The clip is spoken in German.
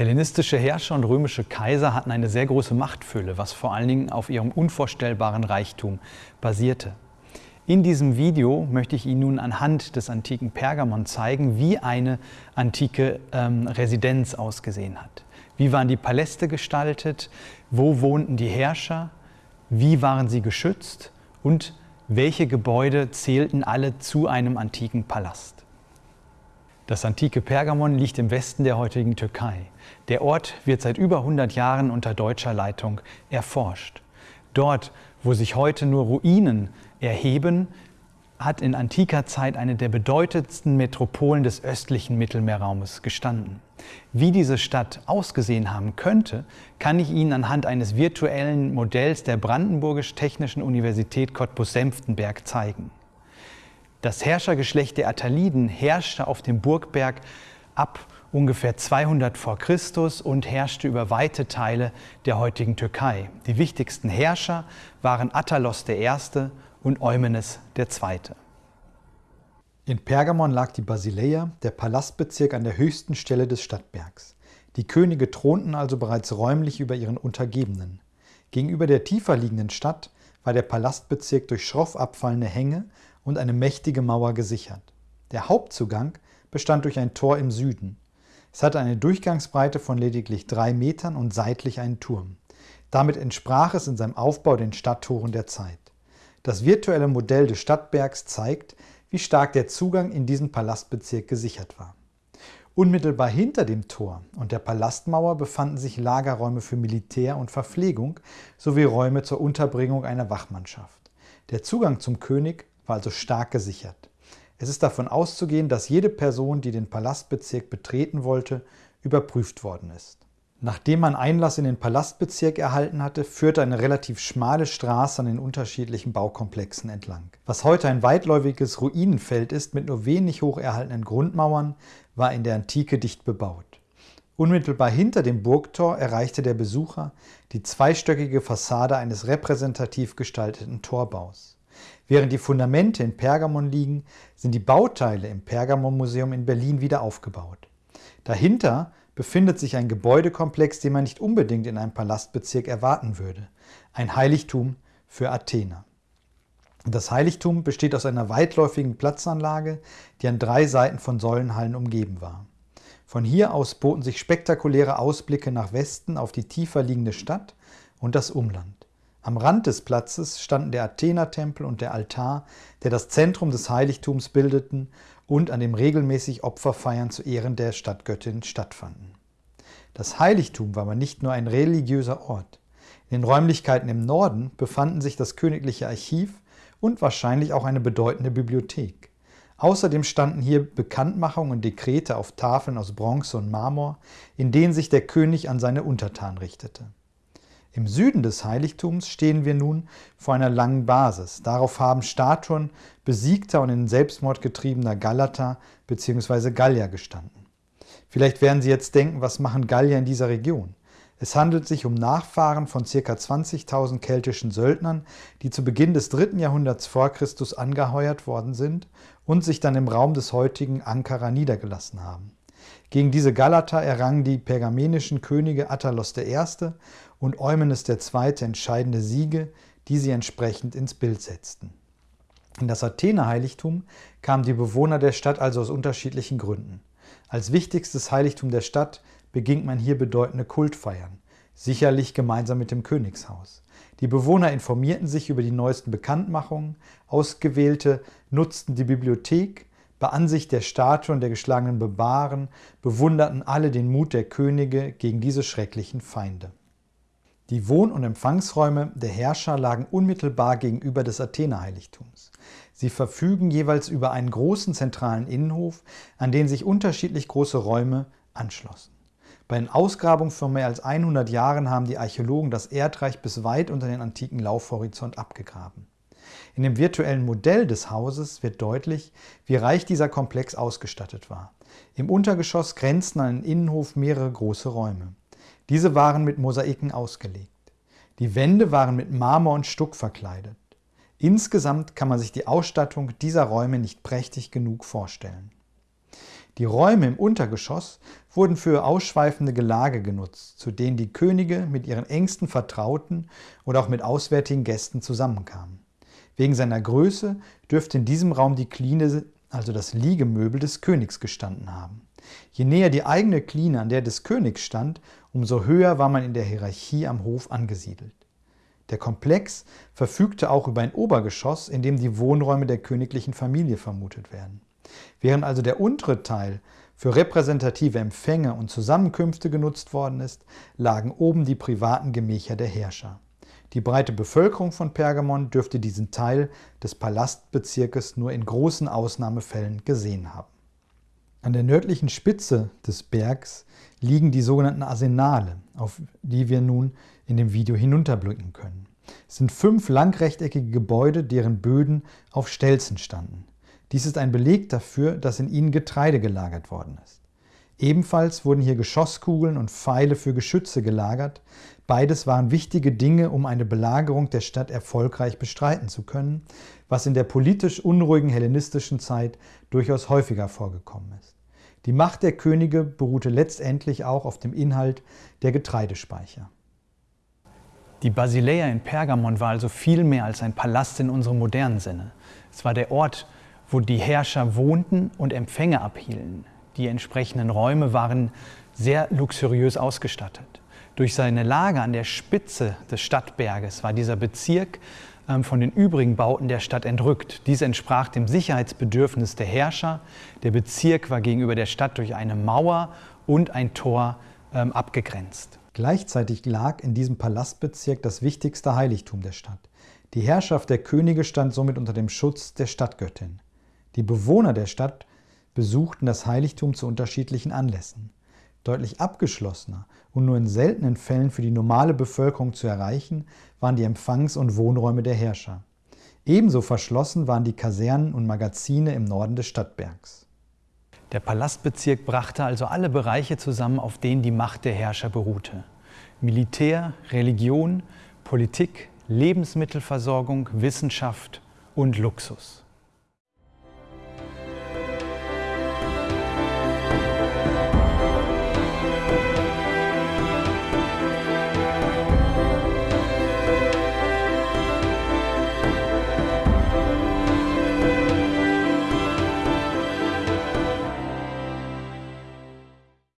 Hellenistische Herrscher und römische Kaiser hatten eine sehr große Machtfülle, was vor allen Dingen auf ihrem unvorstellbaren Reichtum basierte. In diesem Video möchte ich Ihnen nun anhand des antiken Pergamon zeigen, wie eine antike ähm, Residenz ausgesehen hat. Wie waren die Paläste gestaltet, wo wohnten die Herrscher, wie waren sie geschützt und welche Gebäude zählten alle zu einem antiken Palast. Das antike Pergamon liegt im Westen der heutigen Türkei. Der Ort wird seit über 100 Jahren unter deutscher Leitung erforscht. Dort, wo sich heute nur Ruinen erheben, hat in antiker Zeit eine der bedeutendsten Metropolen des östlichen Mittelmeerraumes gestanden. Wie diese Stadt ausgesehen haben könnte, kann ich Ihnen anhand eines virtuellen Modells der Brandenburgisch-Technischen Universität Cottbus-Senftenberg zeigen. Das Herrschergeschlecht der Attaliden herrschte auf dem Burgberg ab ungefähr 200 vor Christus und herrschte über weite Teile der heutigen Türkei. Die wichtigsten Herrscher waren Attalos I. und Eumenes II. In Pergamon lag die Basileia, der Palastbezirk an der höchsten Stelle des Stadtbergs. Die Könige thronten also bereits räumlich über ihren Untergebenen. Gegenüber der tiefer liegenden Stadt war der Palastbezirk durch schroff abfallende Hänge und eine mächtige Mauer gesichert. Der Hauptzugang bestand durch ein Tor im Süden. Es hatte eine Durchgangsbreite von lediglich drei Metern und seitlich einen Turm. Damit entsprach es in seinem Aufbau den Stadttoren der Zeit. Das virtuelle Modell des Stadtbergs zeigt, wie stark der Zugang in diesen Palastbezirk gesichert war. Unmittelbar hinter dem Tor und der Palastmauer befanden sich Lagerräume für Militär und Verpflegung sowie Räume zur Unterbringung einer Wachmannschaft. Der Zugang zum König war also stark gesichert. Es ist davon auszugehen, dass jede Person, die den Palastbezirk betreten wollte, überprüft worden ist. Nachdem man Einlass in den Palastbezirk erhalten hatte, führte eine relativ schmale Straße an den unterschiedlichen Baukomplexen entlang. Was heute ein weitläufiges Ruinenfeld ist mit nur wenig hoch erhaltenen Grundmauern, war in der Antike dicht bebaut. Unmittelbar hinter dem Burgtor erreichte der Besucher die zweistöckige Fassade eines repräsentativ gestalteten Torbaus. Während die Fundamente in Pergamon liegen, sind die Bauteile im Pergamon-Museum in Berlin wieder aufgebaut. Dahinter befindet sich ein Gebäudekomplex, den man nicht unbedingt in einem Palastbezirk erwarten würde. Ein Heiligtum für Athener. Das Heiligtum besteht aus einer weitläufigen Platzanlage, die an drei Seiten von Säulenhallen umgeben war. Von hier aus boten sich spektakuläre Ausblicke nach Westen auf die tiefer liegende Stadt und das Umland. Am Rand des Platzes standen der Athenertempel und der Altar, der das Zentrum des Heiligtums bildeten und an dem regelmäßig Opferfeiern zu Ehren der Stadtgöttin stattfanden. Das Heiligtum war aber nicht nur ein religiöser Ort. In den Räumlichkeiten im Norden befanden sich das königliche Archiv und wahrscheinlich auch eine bedeutende Bibliothek. Außerdem standen hier Bekanntmachungen und Dekrete auf Tafeln aus Bronze und Marmor, in denen sich der König an seine Untertanen richtete. Im Süden des Heiligtums stehen wir nun vor einer langen Basis. Darauf haben Statuen besiegter und in Selbstmord getriebener Galater bzw. Gallier gestanden. Vielleicht werden Sie jetzt denken, was machen Gallier in dieser Region? Es handelt sich um Nachfahren von ca. 20.000 keltischen Söldnern, die zu Beginn des 3. Jahrhunderts vor Christus angeheuert worden sind und sich dann im Raum des heutigen Ankara niedergelassen haben. Gegen diese Galater errangen die pergamenischen Könige Attalos I und Eumenes II. entscheidende Siege, die sie entsprechend ins Bild setzten. In das Athener-Heiligtum kamen die Bewohner der Stadt also aus unterschiedlichen Gründen. Als wichtigstes Heiligtum der Stadt beging man hier bedeutende Kultfeiern, sicherlich gemeinsam mit dem Königshaus. Die Bewohner informierten sich über die neuesten Bekanntmachungen, Ausgewählte nutzten die Bibliothek, bei Ansicht der Statue und der geschlagenen Bebaren bewunderten alle den Mut der Könige gegen diese schrecklichen Feinde. Die Wohn- und Empfangsräume der Herrscher lagen unmittelbar gegenüber des Athener-Heiligtums. Sie verfügen jeweils über einen großen zentralen Innenhof, an den sich unterschiedlich große Räume anschlossen. Bei den Ausgrabungen vor mehr als 100 Jahren haben die Archäologen das Erdreich bis weit unter den antiken Laufhorizont abgegraben. In dem virtuellen Modell des Hauses wird deutlich, wie reich dieser Komplex ausgestattet war. Im Untergeschoss grenzten an den Innenhof mehrere große Räume. Diese waren mit Mosaiken ausgelegt. Die Wände waren mit Marmor und Stuck verkleidet. Insgesamt kann man sich die Ausstattung dieser Räume nicht prächtig genug vorstellen. Die Räume im Untergeschoss wurden für ausschweifende Gelage genutzt, zu denen die Könige mit ihren engsten Vertrauten oder auch mit auswärtigen Gästen zusammenkamen. Wegen seiner Größe dürfte in diesem Raum die Kline, also das Liegemöbel des Königs, gestanden haben. Je näher die eigene Kline an der des Königs stand, umso höher war man in der Hierarchie am Hof angesiedelt. Der Komplex verfügte auch über ein Obergeschoss, in dem die Wohnräume der königlichen Familie vermutet werden. Während also der untere Teil für repräsentative Empfänge und Zusammenkünfte genutzt worden ist, lagen oben die privaten Gemächer der Herrscher. Die breite Bevölkerung von Pergamon dürfte diesen Teil des Palastbezirkes nur in großen Ausnahmefällen gesehen haben. An der nördlichen Spitze des Bergs liegen die sogenannten Arsenale, auf die wir nun in dem Video hinunterblicken können. Es sind fünf langrechteckige Gebäude, deren Böden auf Stelzen standen. Dies ist ein Beleg dafür, dass in ihnen Getreide gelagert worden ist. Ebenfalls wurden hier Geschosskugeln und Pfeile für Geschütze gelagert. Beides waren wichtige Dinge, um eine Belagerung der Stadt erfolgreich bestreiten zu können, was in der politisch unruhigen hellenistischen Zeit durchaus häufiger vorgekommen ist. Die Macht der Könige beruhte letztendlich auch auf dem Inhalt der Getreidespeicher. Die Basileia in Pergamon war also viel mehr als ein Palast in unserem modernen Sinne. Es war der Ort, wo die Herrscher wohnten und Empfänge abhielten. Die entsprechenden Räume waren sehr luxuriös ausgestattet. Durch seine Lage an der Spitze des Stadtberges war dieser Bezirk ähm, von den übrigen Bauten der Stadt entrückt. Dies entsprach dem Sicherheitsbedürfnis der Herrscher. Der Bezirk war gegenüber der Stadt durch eine Mauer und ein Tor ähm, abgegrenzt. Gleichzeitig lag in diesem Palastbezirk das wichtigste Heiligtum der Stadt. Die Herrschaft der Könige stand somit unter dem Schutz der Stadtgöttin. Die Bewohner der Stadt besuchten das Heiligtum zu unterschiedlichen Anlässen. Deutlich abgeschlossener und nur in seltenen Fällen für die normale Bevölkerung zu erreichen, waren die Empfangs- und Wohnräume der Herrscher. Ebenso verschlossen waren die Kasernen und Magazine im Norden des Stadtbergs. Der Palastbezirk brachte also alle Bereiche zusammen, auf denen die Macht der Herrscher beruhte. Militär, Religion, Politik, Lebensmittelversorgung, Wissenschaft und Luxus.